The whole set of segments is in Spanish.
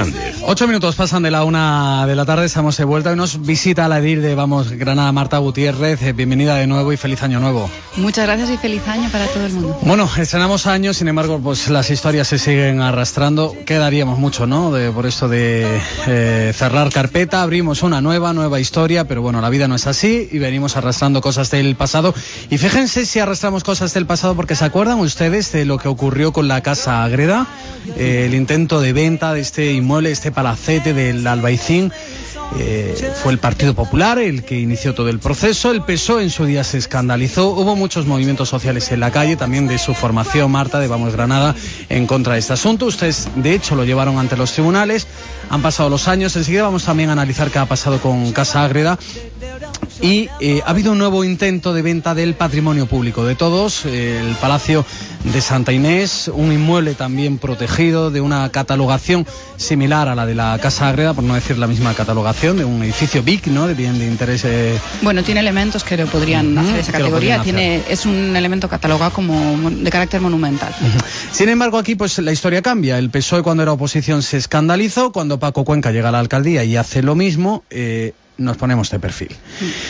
Hernández. Ocho minutos pasan de la una de la tarde, estamos de vuelta y nos visita la EDIR de Vamos Granada Marta Gutiérrez. Eh, Bienvenida de nuevo y feliz año nuevo. Muchas gracias y feliz año para todo el mundo. Bueno, estrenamos años, sin embargo, pues las historias se siguen arrastrando. Quedaríamos mucho, ¿no? De- por esto de eh, cerrar carpeta, abrimos una nueva, nueva historia, pero bueno, la vida no es así y venimos arrastrando cosas del pasado. Y fíjense si arrastramos cosas del pasado, porque ¿se acuerdan ustedes de lo que ocurrió con la Casa Agreda? Eh, el intento de venta de este inmueble, este palacete del Albaicín. Eh, fue el Partido Popular el que inició todo el proceso. El PSOE en su día se escandalizó. Hubo muchos movimientos sociales en la calle, también de su formación, Marta, de Vamos Granada, en contra de este asunto. Ustedes, de hecho, lo llevaron ante los tribunales. Han pasado los años. Enseguida vamos también a analizar qué ha pasado con Casa Ágreda. Y eh, ha habido un nuevo intento de venta del patrimonio público de todos, eh, el Palacio de Santa Inés, un inmueble también protegido de una catalogación similar a la de la Casa Agreda, por no decir la misma catalogación, de un edificio BIC, ¿no? de bien de interés. eh, Bueno, tiene elementos que lo podrían hacer esa categoría. Tiene, es un elemento catalogado como de carácter monumental. Sin embargo, aquí pues la historia cambia. El PSOE cuando era oposición se escandalizó, cuando Paco Cuenca llega a la alcaldía y hace lo mismo, nos ponemos de perfil.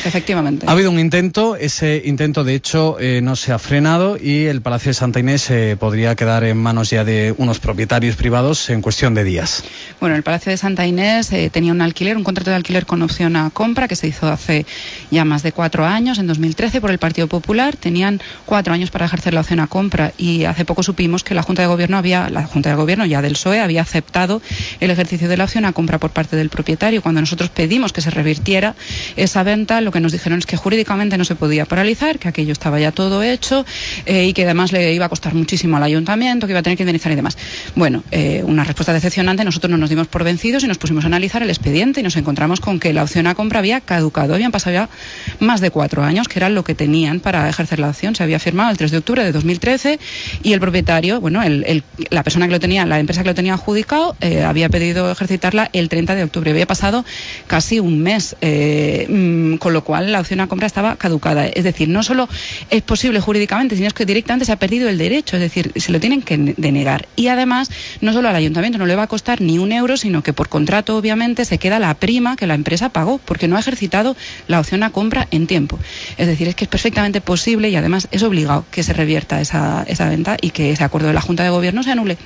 Efectivamente. Ha habido un intento, ese intento de hecho eh, no se ha frenado y el Palacio de Santa Inés eh, podría quedar en manos ya de unos propietarios privados en cuestión de días. Bueno, el Palacio de Santa Inés eh, tenía un alquiler, un contrato de alquiler con opción a compra que se hizo hace ya más de cuatro años, en 2013, por el Partido Popular. Tenían cuatro años para ejercer la opción a compra y hace poco supimos que la Junta de Gobierno había, la Junta de Gobierno ya del PSOE había aceptado el ejercicio de la opción a compra por parte del propietario. Cuando nosotros pedimos que se revirtiera esa venta, lo que nos dijeron es que jurídicamente no se podía paralizar, que aquello estaba ya todo hecho eh, y que además le iba a costar muchísimo al ayuntamiento, que iba a tener que indemnizar y demás. Bueno, eh, una respuesta decepcionante. Nosotros no nos dimos por vencidos y nos pusimos a analizar el expediente y nos encontramos con que la opción a compra había caducado. Habían pasado ya más de cuatro años, que era lo que tenían para ejercer la opción. Se había firmado el 3 de octubre de 2013 y el propietario, bueno, el- la persona que lo tenía, la empresa que lo tenía adjudicado, eh, había pedido ejercitarla el 30 de octubre. Había pasado casi un mes, eh, mm, con lo cual la opción a compra estaba caducada. Es decir, no solo es posible jurídicamente, sino es que directamente se ha perdido el derecho, es decir, se lo tienen que denegar. Y además, no solo al ayuntamiento no le va a costar ni un euro, sino que por contrato, obviamente, se queda la prima que la empresa pagó, porque no ha ejercitado la opción a compra en tiempo. Es decir, es que es perfectamente posible y además es obligado que se revierta esa, esa venta y que ese acuerdo de la Junta de Gobierno se anule.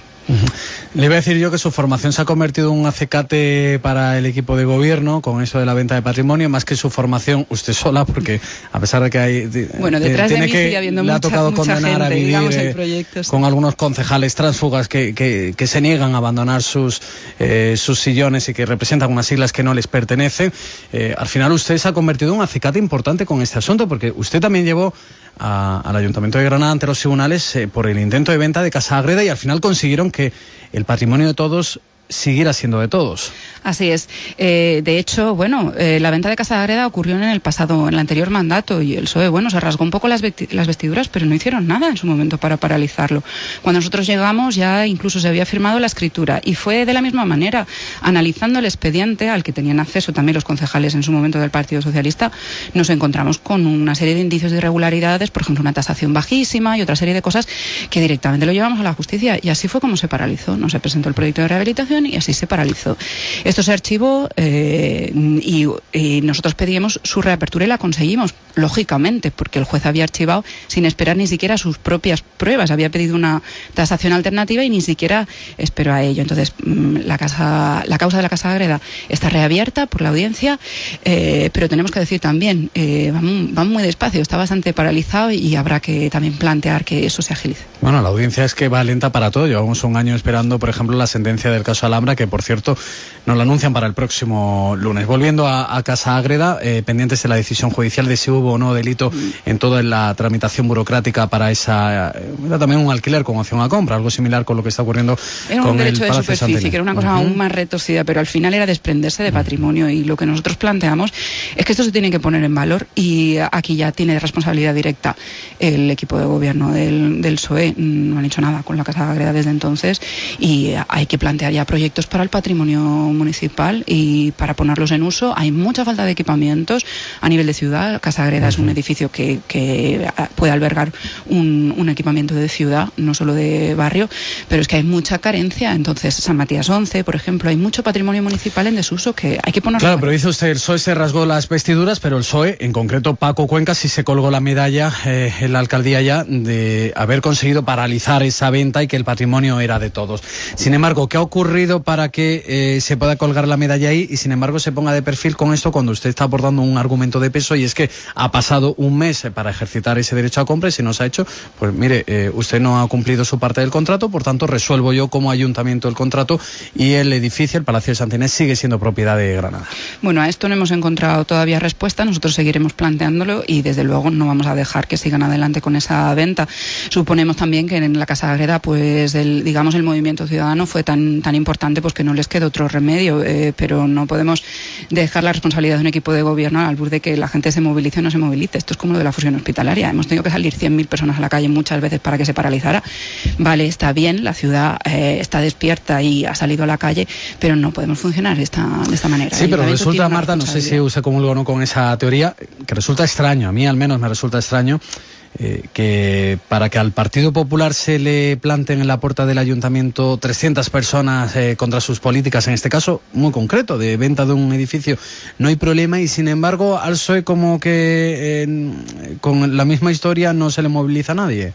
Le iba a decir yo que su formación se ha convertido en un acecate para el equipo de gobierno con eso de la venta de patrimonio, más que su formación usted sola, porque a pesar de que hay. de- Bueno, detrás de tiene mí que, sigue habiendo le ha mucha- tocado mucha condenar a gente, vivir digamos, eh, proyectos. con algunos concejales tránsfugas que, que- que se niegan a abandonar sus, eh, sus sillones y que representan unas siglas que no les pertenecen. Eh, al final usted se ha convertido en un acicate importante con este asunto, porque usted también llevó a- al Ayuntamiento de Granada ante los tribunales eh, por el intento de venta de Casa Agreda y al final consiguieron que el patrimonio de todos siguiera siendo de todos. Así es. Eh, de hecho, bueno, eh, la venta de Casa de Agreda ocurrió en el pasado, en el anterior mandato, y el PSOE, bueno, se rasgó un poco las, vesti- las vestiduras, pero no hicieron nada en su momento para paralizarlo. Cuando nosotros llegamos ya incluso se había firmado la escritura y fue de la misma manera, analizando el expediente al que tenían acceso también los concejales en su momento del Partido Socialista, nos encontramos con una serie de indicios de irregularidades, por ejemplo, una tasación bajísima y otra serie de cosas que directamente lo llevamos a la justicia y así fue como se paralizó. No se presentó el proyecto de rehabilitación y así se paralizó. Esto se archivó eh, y, nosotros pedíamos su reapertura y la conseguimos, lógicamente, porque el juez había archivado sin esperar ni siquiera sus propias pruebas. Había pedido una tasación alternativa y ni siquiera esperó a ello. Entonces, mm, la, casa, la causa de la Casa Agreda está reabierta por la audiencia, eh, pero tenemos que decir también, eh, van, van muy despacio, está bastante paralizado y habrá que también plantear que eso se agilice. Bueno, la audiencia es que va lenta para todo. Llevamos un año esperando, por ejemplo, la sentencia del caso Alhambra, que por cierto nos la anuncian para el próximo lunes. Volviendo a, a Casa Ágreda, eh, pendientes de la decisión judicial de si hubo o no delito en toda la tramitación burocrática para esa. eh, Era también un alquiler con opción a compra, algo similar con lo que está ocurriendo Era con un derecho el de superficie, que era una cosa Ujú. aún más retorcida, pero al final era desprenderse de patrimonio y lo que nosotros planteamos es que esto se tiene que poner en valor y aquí ya tiene responsabilidad directa el equipo de gobierno del, del PSOE. No han hecho nada con la Casa Agreda desde entonces y hay que plantear ya proyectos para el patrimonio municipal y para ponerlos en uso. Hay mucha falta de equipamientos a nivel de ciudad. Casa Agreda es un edificio que, puede albergar un, equipamiento de ciudad, no solo de barrio, pero es que hay mucha carencia. Entonces, San Matías 11, por ejemplo, hay mucho patrimonio municipal en desuso que hay que poner. Claro, pero dice usted, el PSOE se rasgó las vestiduras, pero el PSOE, en concreto Paco Cuenca, sí se colgó la medalla eh, en la alcaldía ya de haber conseguido paralizar esa venta y que el patrimonio era de todos. Sin embargo, ¿qué ha ocurrido para que eh, se pueda colgar la medalla ahí y sin embargo se ponga de perfil con esto cuando usted está abordando un argumento de peso y es que ha pasado un mes para ejercitar ese derecho a compra y si no se ha hecho, pues mire, eh, usted no ha cumplido su parte del contrato, por tanto resuelvo yo como ayuntamiento el contrato y el edificio, el Palacio de Santinés, sigue siendo propiedad de Granada. Bueno, a esto no hemos encontrado todavía respuesta, nosotros seguiremos planteándolo y desde luego no vamos a dejar que sigan adelante con esa venta. Suponemos también que en la Casa Agreda, pues el, digamos el movimiento ciudadano fue tan, tan importante pues que no les queda otro remedio, eh, pero no podemos dejar la responsabilidad de un equipo de gobierno al burde de que la gente se movilice o no se movilice. Esto es como lo de la fusión hospitalaria. Hemos tenido que salir 100.000 personas a la calle muchas veces para que se paralizara. Vale, está bien, la ciudad eh, está despierta y ha salido a la calle, pero no podemos funcionar de esta, de esta manera. Sí, pero resulta, Marta, no sé si usted comulga o no con esa teoría, que resulta extraño, a mí al menos me resulta extraño eh, que para que al Partido Popular se le planten en la puerta del ayuntamiento 300 personas eh, contra sus políticas, en este caso muy concreto, de venta de un edificio, no hay problema y sin embargo al PSOE como que con la misma historia no se le moviliza a nadie.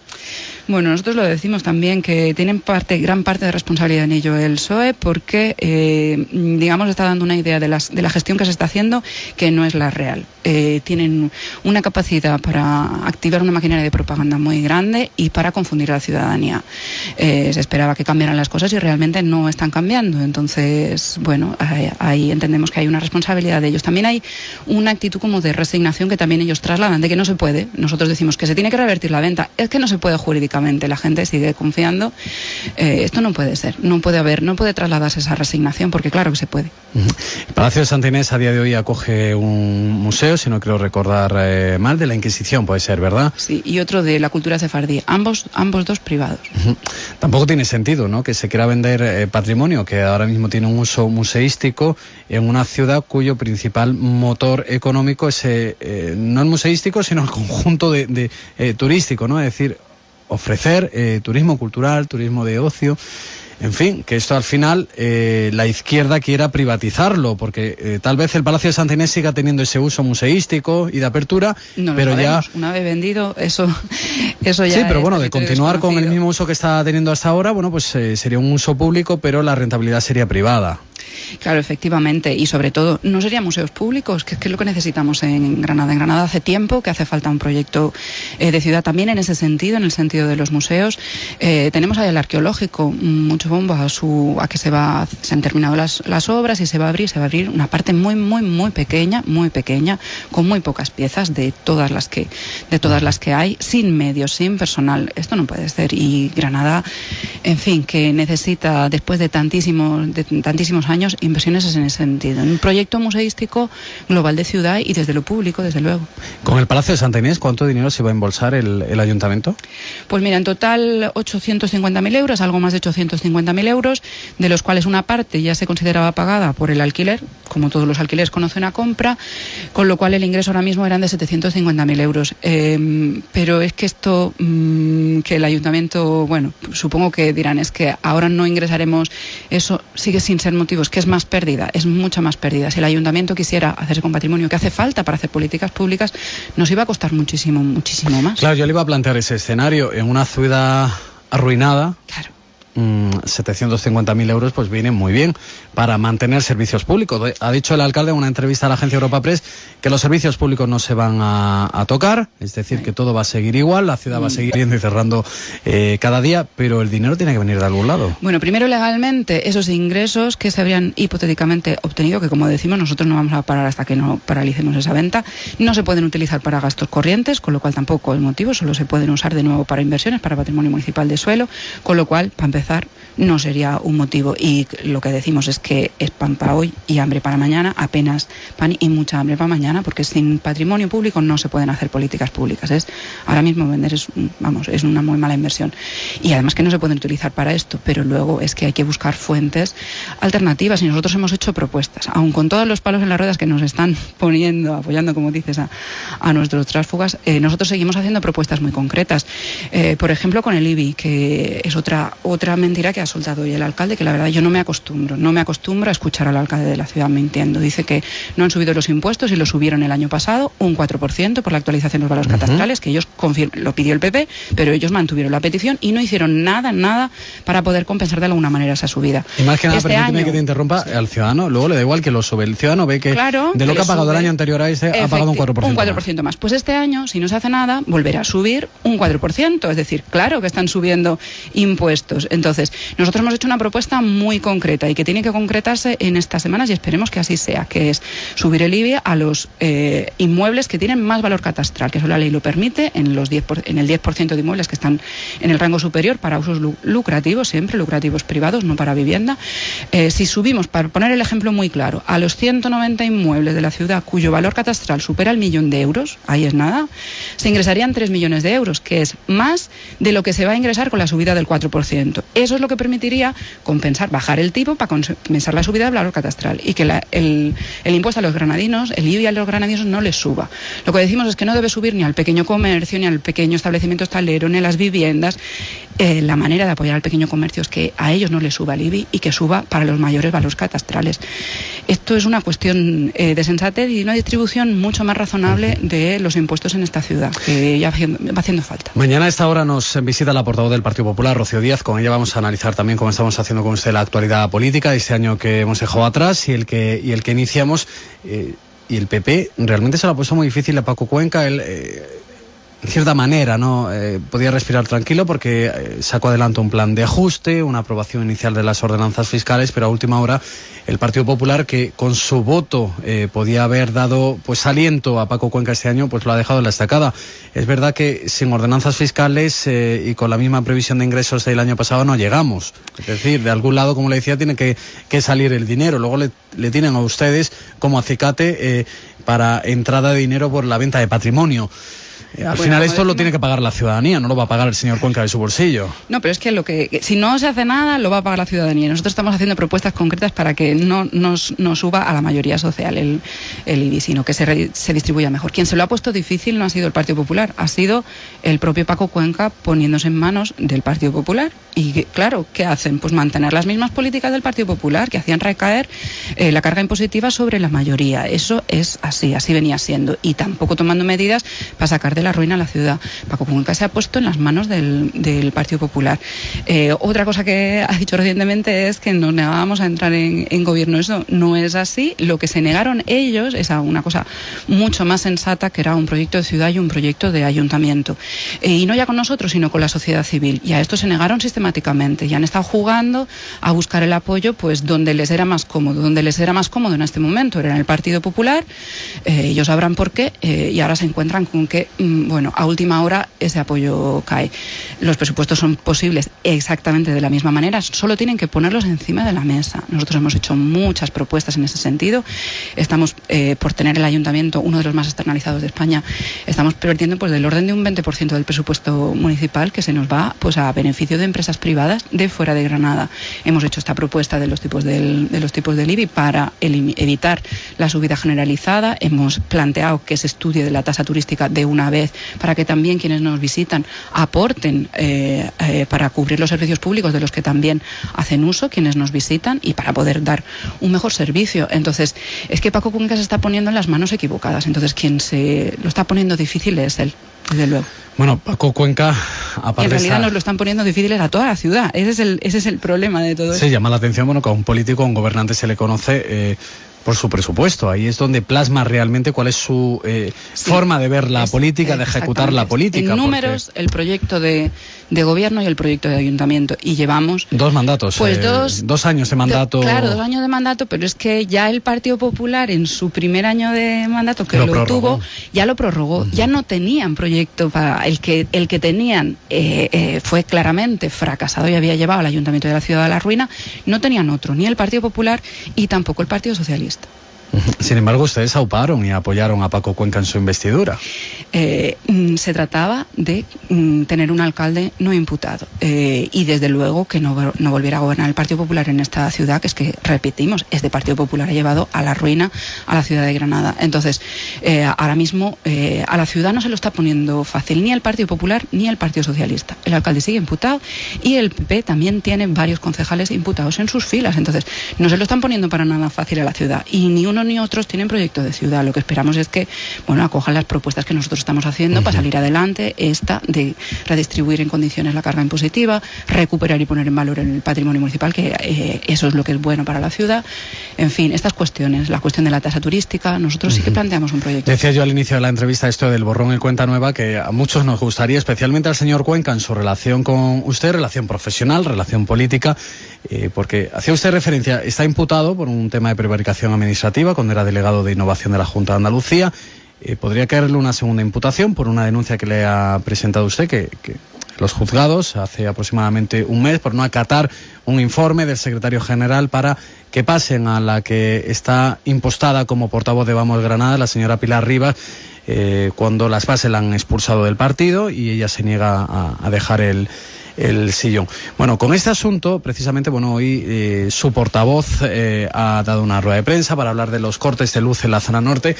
Bueno, nosotros lo decimos también que tienen parte, gran parte de responsabilidad en ello el PSOE porque, eh, digamos, está dando una idea de, las, de la gestión que se está haciendo que no es la real. Eh, tienen una capacidad para activar una maquinaria de propaganda muy grande y para confundir a la ciudadanía. Eh, se esperaba que cambiaran las cosas y realmente no están cambiando. Entonces, bueno, ahí entendemos que hay una responsabilidad de ellos. También hay una actitud como de resignación que también ellos trasladan, de que no se puede. Nosotros decimos que se tiene que revertir la venta. Es que no se puede jurídicamente la gente sigue confiando. Eh, esto no puede ser, no puede haber, no puede trasladarse esa resignación, porque claro que se puede. El Palacio de Santa Inés a día de hoy acoge un museo, si no quiero recordar eh, mal, de la Inquisición, puede ser, ¿verdad? Sí, y otro de la cultura sefardí, ambos, ambos dos privados. Tampoco tiene sentido, ¿no?, que se quiera vender eh, patrimonio que ahora mismo tiene un uso museístico en una ciudad cuyo principal motor económico es no el museístico, sino el conjunto de, turístico, ¿no? Es decir, ofrecer eh, turismo cultural, turismo de ocio. En fin, que esto al final eh, la izquierda quiera privatizarlo, porque eh, tal vez el Palacio de Santa Inés siga teniendo ese uso museístico y de apertura, pero ya una vez vendido eso, eso ya. Sí, pero bueno, de continuar con el mismo uso que está teniendo hasta ahora, bueno, pues sería un uso público, pero la rentabilidad sería privada. Claro, efectivamente. Y sobre todo, no serían museos públicos, que, es lo que necesitamos en Granada. En Granada hace tiempo que hace falta un proyecto eh, de ciudad también en ese sentido, en el sentido de los museos. Eh, tenemos ahí el arqueológico, mucho bombo a, su, a que se, va, se han terminado las, las obras y se va a abrir, se va a abrir una parte muy, muy, muy pequeña, muy pequeña, con muy pocas piezas de todas las que, de todas las que hay, sin medios, sin personal. Esto no puede ser. Y Granada, en fin, que necesita, después de tantísimos, de tantísimos años, inversiones en ese sentido. Un proyecto museístico global de ciudad y desde lo público, desde luego. Con el Palacio de Santa Inés, ¿cuánto dinero se va a embolsar el, ayuntamiento? Pues mira, en total 850.000 euros, algo más de 850.000 euros, de los cuales una parte ya se consideraba pagada por el alquiler, como todos los alquileres conocen a compra, con lo cual el ingreso ahora mismo eran de 750.000 euros. Em, pero es que esto, mm, que el ayuntamiento, bueno, supongo que dirán, es que ahora no ingresaremos, eso sigue sin ser motivos que es más pérdida, es mucha más pérdida. Si el ayuntamiento quisiera hacerse con patrimonio que hace falta para hacer políticas públicas, nos iba a costar muchísimo, muchísimo más. Claro, yo le iba a plantear ese escenario en una ciudad arruinada. Claro 750.000 mm, euros pues vienen muy bien para mantener servicios públicos. Ha dicho el alcalde en una entrevista a la agencia Europa Press que los servicios públicos no se van a, tocar, es decir, que todo va a seguir igual, la ciudad va a seguir yendo y cerrando eh, cada día, pero el dinero tiene que venir de algún lado. Bueno, primero legalmente esos ingresos que se habrían hipotéticamente obtenido, que como decimos nosotros no vamos a parar hasta que no paralicemos esa venta, no se pueden utilizar para gastos corrientes, con lo cual tampoco es motivo, solo se pueden usar de nuevo para inversiones, para patrimonio municipal de suelo, con lo cual, para empezar, empezar no sería un motivo. Y lo que decimos es que es pan para hoy y hambre para mañana, apenas pan y mucha hambre para mañana, porque sin patrimonio público no se pueden hacer políticas públicas. Es ahora mismo vender es vamos es una muy mala inversión y además que no se pueden utilizar para esto. Pero luego es que hay que buscar fuentes alternativas y nosotros hemos hecho propuestas, aun con todos los palos en las ruedas que nos están poniendo, apoyando como dices a, a nuestros tránsfugas, eh, nosotros seguimos haciendo propuestas muy concretas. Eh, por ejemplo con el IBI, que es otra otra mentira que ha soltado hoy el alcalde, que la verdad yo no me acostumbro, no me acostumbro a escuchar al alcalde de la ciudad mintiendo. Dice que no han subido los impuestos y lo subieron el año pasado un 4% por la actualización de los valores catastrales, que ellos lo pidió el PP, pero ellos mantuvieron la petición y no hicieron nada, nada para poder compensar de alguna manera esa subida. Y más que nada, este permíteme que te interrumpa, al ciudadano luego le da igual que lo sube. El ciudadano ve que de lo que ha pagado el año anterior a ese ha pagado un 4%. Un 4% más. Pues este año, si no se hace nada, volverá a subir un 4%. Es decir, claro que están subiendo impuestos. Entonces, nosotros hemos hecho una propuesta muy concreta y que tiene que concretarse en estas semanas y esperemos que así sea, que es subir el IBI a los eh, inmuebles que tienen más valor catastral, que eso la ley lo permite, en, los 10 en el 10% de inmuebles que están en el rango superior para usos lucrativos, siempre lucrativos privados, no para vivienda. Eh, si subimos, para poner el ejemplo muy claro, a los 190 inmuebles de la ciudad cuyo valor catastral supera el millón de euros, ahí es nada, se ingresarían 3 millones de euros, que es más de lo que se va a ingresar con la subida del 4%. Eso es lo que permitiría compensar, bajar el tipo para compensar la subida del valor catastral y que el, impuesto a los granadinos, el IBI a los granadinos no les suba. Lo que decimos es que no debe subir ni al pequeño comercio, ni al pequeño establecimiento hostalero, ni a las viviendas. Eh, la manera de apoyar al pequeño comercio es que a ellos no les suba el IBI y que suba para los mayores valores catastrales. Esto es una cuestión eh, de sensatez y una distribución mucho más razonable de los impuestos en esta ciudad, que ya va haciendo falta. Mañana a esta hora nos visita la portavoz del Partido Popular, Rocío Díaz. Con ella vamos a analizar también cómo estamos haciendo con usted la actualidad política, este año que hemos dejado atrás y el que, y el que iniciamos. Eh, y el PP realmente se lo ha puesto muy difícil a Paco Cuenca. Él, en cierta manera, ¿no? Eh, podía respirar tranquilo porque eh, sacó adelante un plan de ajuste, una aprobación inicial de las ordenanzas fiscales, pero a última hora el Partido Popular, que con su voto eh, podía haber dado pues aliento a Paco Cuenca este año, pues lo ha dejado en la estacada. Es verdad que sin ordenanzas fiscales y con la misma previsión de ingresos del año pasado no llegamos. Es decir, de algún lado, como le decía, tiene que, salir el dinero. Luego le, le tienen a ustedes como acicate para entrada de dinero por la venta de patrimonio. Al final esto lo tiene que pagar la ciudadanía, no lo va a pagar el señor Cuenca de su bolsillo. No, pero es que lo que si no se hace nada lo va a pagar la ciudadanía. Nosotros estamos haciendo propuestas concretas para que no nos, suba a la mayoría social el, el IBI, sino que se, se distribuya mejor. Quien se lo ha puesto difícil no ha sido el Partido Popular, ha sido el propio Paco Cuenca poniéndose en manos del Partido Popular. Y claro, ¿qué hacen? Pues mantener las mismas políticas del Partido Popular que hacían recaer eh, la carga impositiva sobre la mayoría. Eso es así, así venía siendo. Y tampoco tomando medidas para sacar de la ruina la ciudad. Paco Cuenca se ha puesto en las manos del, Partido Popular. Eh, otra cosa que ha dicho recientemente es que nos negábamos a entrar en, gobierno. Eso no es así. Lo que se negaron ellos es a una cosa mucho más sensata, que era un proyecto de ciudad y un proyecto de ayuntamiento. Eh, y no ya con nosotros, sino con la sociedad civil. Y a esto se negaron sistemáticamente. Y han estado jugando a buscar el apoyo pues donde les era más cómodo. Donde les era más cómodo en este momento era en el Partido Popular. Eh, ellos sabrán por qué. y ahora se encuentran con que bueno, a última hora ese apoyo cae. Los presupuestos son posibles exactamente de la misma manera, solo tienen que ponerlos encima de la mesa. Nosotros hemos hecho muchas propuestas en ese sentido. Estamos, eh, por tener el ayuntamiento, uno de los más externalizados de España, estamos perdiendo pues del orden de un 20% del presupuesto municipal que se nos va pues a beneficio de empresas privadas de fuera de Granada. Hemos hecho esta propuesta de los tipos del, de los tipos del IBI para evitar la subida generalizada. Hemos planteado que se estudie de la tasa turística de una vez para que también quienes nos visitan aporten eh, eh, para cubrir los servicios públicos de los que también hacen uso quienes nos visitan y para poder dar un mejor servicio. Entonces, es que Paco Cuenca se está poniendo en las manos equivocadas. Entonces, quien se lo está poniendo difícil es él, desde luego. Bueno, Paco Cuenca, aparte En realidad nos lo están poniendo difíciles a toda la ciudad. Ese es el, ese es el problema de todo Se llama la atención, bueno, que a un político, a un gobernante se le conoce... Eh, por su presupuesto. Ahí es donde plasma realmente cuál es su eh, forma de ver la política, de ejecutar la política. En números, el proyecto de, gobierno y el proyecto de ayuntamiento. Y llevamos... Dos mandatos. Pues eh, dos, años de mandato. claro, dos años de mandato, pero es que ya el Partido Popular en su primer año de mandato, que lo, tuvo, ya lo prorrogó. Ya no tenían proyecto para... El que, el que tenían eh, fue claramente fracasado y había llevado al ayuntamiento de la ciudad a la ruina. No tenían otro, ni el Partido Popular y tampoco el Partido Socialista. Christ. Sin embargo, ustedes auparon y apoyaron a Paco Cuenca en su investidura. Eh, mm, se trataba de mm, tener un alcalde no imputado eh, y desde luego que no, volviera a gobernar el Partido Popular en esta ciudad, que es que, repetimos, este Partido Popular ha llevado a la ruina a la ciudad de Granada. Entonces, eh, ahora mismo a la ciudad no se lo está poniendo fácil ni el Partido Popular ni el Partido Socialista. El alcalde sigue imputado y el PP también tiene varios concejales imputados en sus filas. Entonces, no se lo están poniendo para nada fácil a la ciudad y ni uno ni otros tienen proyecto de ciudad. Lo que esperamos es que, bueno, acojan las propuestas que nosotros estamos haciendo para salir adelante. Esta de redistribuir en condiciones la carga impositiva, recuperar y poner en valor el patrimonio municipal, que eh, eso es lo que es bueno para la ciudad. En fin, estas cuestiones, la cuestión de la tasa turística, nosotros sí que planteamos un proyecto. Decía yo al inicio de la entrevista esto del borrón en cuenta nueva, que a muchos nos gustaría, especialmente al señor Cuenca, en su relación con usted, relación profesional, relación política, eh, porque hacía usted referencia, está imputado por un tema de prevaricación administrativa cuando era delegado de innovación de la Junta de Andalucía. Eh, podría caerle una segunda imputación por una denuncia que le ha presentado usted, que, los juzgados hace aproximadamente un mes por no acatar un informe del secretario general para que pasen a la que está impostada como portavoz de Vamos Granada, la señora Pilar Rivas, eh, cuando las bases la han expulsado del partido y ella se niega a dejar el, el sillón. Bueno, con este asunto, precisamente, bueno, hoy eh, su portavoz eh, ha dado una rueda de prensa para hablar de los cortes de luz en la zona norte.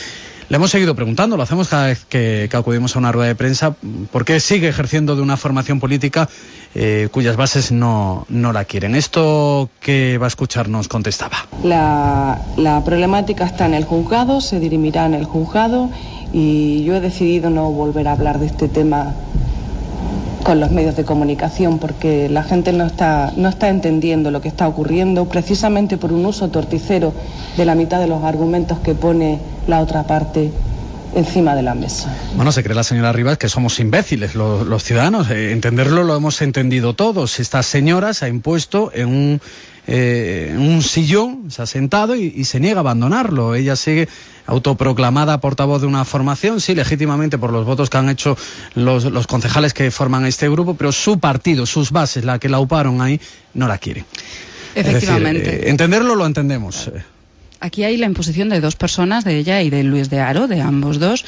Le hemos seguido preguntando, lo hacemos cada vez que, acudimos a una rueda de prensa, ¿por qué sigue ejerciendo de una formación política eh, cuyas bases no, no, la quieren? Esto que va a escuchar nos contestaba. La, la problemática está en el juzgado, se dirimirá en el juzgado y yo he decidido no volver a hablar de este tema con los medios de comunicación porque la gente no está, no está entendiendo lo que está ocurriendo precisamente por un uso torticero de la mitad de los argumentos que pone la otra parte encima de la mesa. Bueno, se cree la señora Rivas que somos imbéciles los, ciudadanos. Eh, entenderlo lo hemos entendido todos. Esta señora se ha impuesto en un eh, un sillón, se ha sentado y, se niega a abandonarlo. Ella sigue autoproclamada portavoz de una formación, sí, legítimamente por los votos que han hecho los, concejales que forman este grupo, pero su partido, sus bases, la que la uparon ahí, no la quiere. Efectivamente. Eh, entenderlo lo entendemos. Aquí hay la imposición de dos personas, de ella y de Luis de Aro, de ambos dos,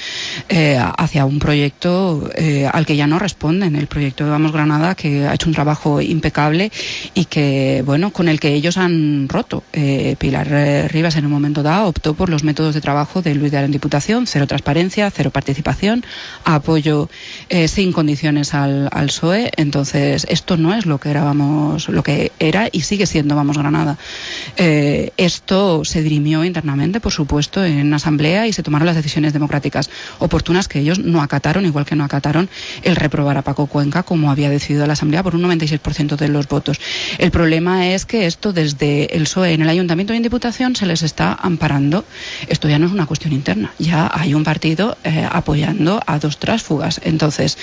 eh, hacia un proyecto eh, al que ya no responden. El proyecto de Vamos Granada, que ha hecho un trabajo impecable y que, bueno, con el que ellos han roto. Eh, Pilar Rivas en un momento dado optó por los métodos de trabajo de Luis de Aro en Diputación, cero transparencia, cero participación, apoyo sin condiciones al, al, PSOE. Entonces, esto no es lo que era, vamos, lo que era y sigue siendo Vamos Granada. esto se internamente, por supuesto, en asamblea y se tomaron las decisiones democráticas oportunas que ellos no acataron, igual que no acataron el reprobar a Paco Cuenca como había decidido la asamblea por un 96% de los votos. El problema es que esto desde el PSOE en el ayuntamiento y en diputación se les está amparando. Esto ya no es una cuestión interna, ya hay un partido eh, apoyando a dos trásfugas. Entonces,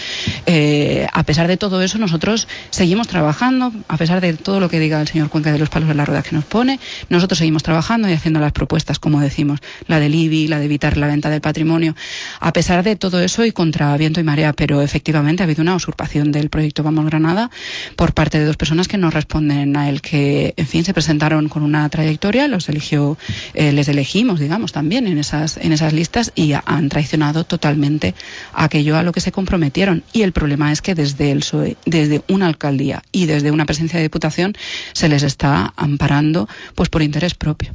eh, a pesar de todo eso, nosotros seguimos trabajando, a pesar de todo lo que diga el señor Cuenca de los palos de la rueda que nos pone, nosotros seguimos trabajando y haciendo las propuestas, como decimos, la del IBI, la de evitar la venta del patrimonio, a pesar de todo eso y contra viento y marea, pero efectivamente ha habido una usurpación del proyecto Vamos Granada por parte de dos personas que no responden a él, que en fin se presentaron con una trayectoria, los eligió, eh, les elegimos, digamos, también en esas, en esas listas y han traicionado totalmente aquello a lo que se comprometieron. Y el problema es que desde el desde una alcaldía y desde una presencia de diputación se les está amparando pues por interés propio.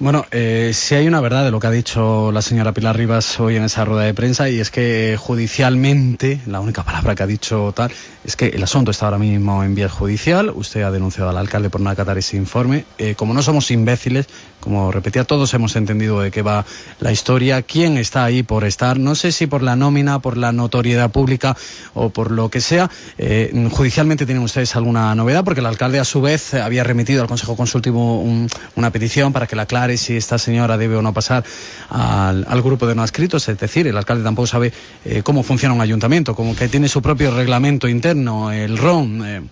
Bueno, eh, sí hay una verdad de lo que ha dicho la señora Pilar Rivas hoy en esa rueda de prensa y es que judicialmente, la única palabra que ha dicho tal, es que el asunto está ahora mismo en vía judicial. Usted ha denunciado al alcalde por no acatar ese informe. Eh, como no somos imbéciles, como repetía, todos hemos entendido de qué va la historia, quién está ahí por estar, no sé si por la nómina, por la notoriedad pública o por lo que sea. Eh, judicialmente tienen ustedes alguna novedad porque el alcalde a su vez había remitido al Consejo Consultivo una petición para que la aclare es si esta señora debe o no pasar al, grupo de no adscritos, es decir, el alcalde tampoco sabe eh, cómo funciona un ayuntamiento, como que tiene su propio reglamento interno, el RON. Eh,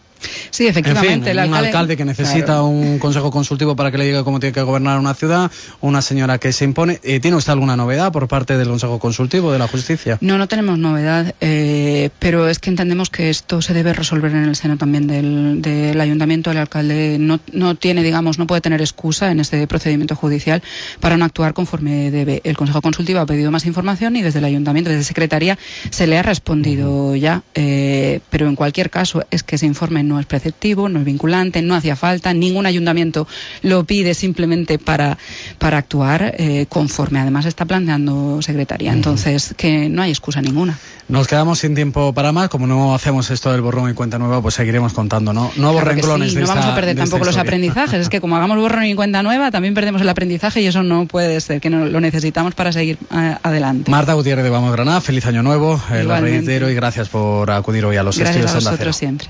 Sí, efectivamente. el alcalde... Un alcalde que necesita un consejo consultivo para que le diga cómo tiene que gobernar una ciudad, una señora que se impone. Eh, ¿Tiene usted alguna novedad por parte del consejo consultivo de la justicia? No, no tenemos novedad, eh, pero es que entendemos que esto se debe resolver en el seno también del, ayuntamiento. El alcalde no, no, tiene, digamos, no puede tener excusa en este procedimiento judicial para no actuar conforme debe. El consejo consultivo ha pedido más información y desde el ayuntamiento, desde secretaría, se le ha respondido ya. Eh, pero en cualquier caso es que se informe no es preceptivo, no es vinculante, no hacía falta, ningún ayuntamiento lo pide simplemente para, para actuar eh, conforme además está planteando Secretaría. Entonces, que no hay excusa ninguna. Nos quedamos sin tiempo para más, como no hacemos esto del borrón y cuenta nueva, pues seguiremos contando, ¿no? Nuevos renglones No vamos a perder tampoco los aprendizajes, es que como hagamos borrón y cuenta nueva, también perdemos el aprendizaje y eso no puede ser, que no, lo necesitamos para seguir eh, adelante. Marta Gutiérrez de Vamos Granada, feliz año nuevo, el reitero y gracias por acudir hoy a los gracias estudios a vosotros siempre.